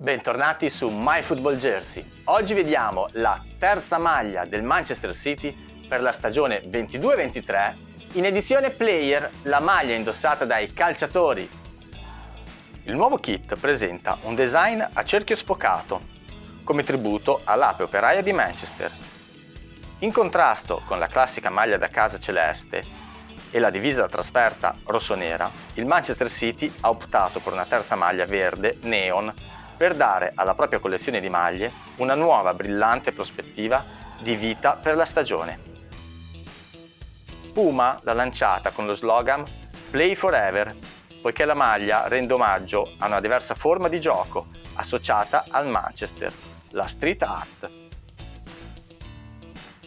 Bentornati su My Football Jersey. Oggi vediamo la terza maglia del Manchester City per la stagione 22-23 in edizione Player, la maglia indossata dai calciatori. Il nuovo kit presenta un design a cerchio sfocato, come tributo all'ape operaia di Manchester. In contrasto con la classica maglia da casa celeste e la divisa da trasferta rossonera, il Manchester City ha optato per una terza maglia verde neon per dare alla propria collezione di maglie una nuova brillante prospettiva di vita per la stagione. Puma l'ha lanciata con lo slogan Play Forever, poiché la maglia rende omaggio a una diversa forma di gioco associata al Manchester, la street art.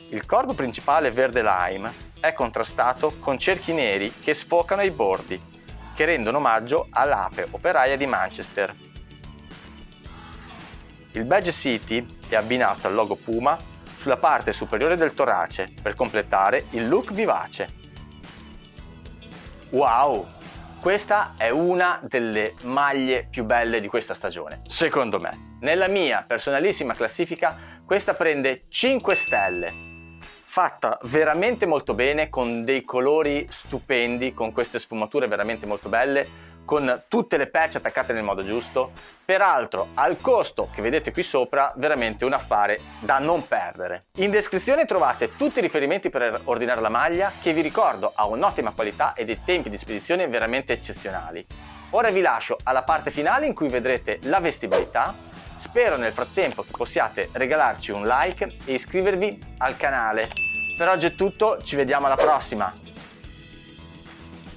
Il corpo principale verde lime è contrastato con cerchi neri che sfocano i bordi, che rendono omaggio all'ape operaia di Manchester, il badge City è abbinato al logo Puma sulla parte superiore del torace per completare il look vivace. Wow! Questa è una delle maglie più belle di questa stagione, secondo me. Nella mia personalissima classifica questa prende 5 stelle. Fatta veramente molto bene, con dei colori stupendi, con queste sfumature veramente molto belle, con tutte le patch attaccate nel modo giusto, peraltro al costo che vedete qui sopra veramente un affare da non perdere. In descrizione trovate tutti i riferimenti per ordinare la maglia che vi ricordo ha un'ottima qualità e dei tempi di spedizione veramente eccezionali. Ora vi lascio alla parte finale in cui vedrete la vestibilità, spero nel frattempo che possiate regalarci un like e iscrivervi al canale. Per oggi è tutto, ci vediamo alla prossima!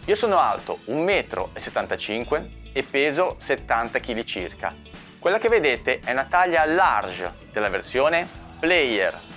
Io sono alto 1,75 m e peso 70 kg circa. Quella che vedete è una taglia large della versione Player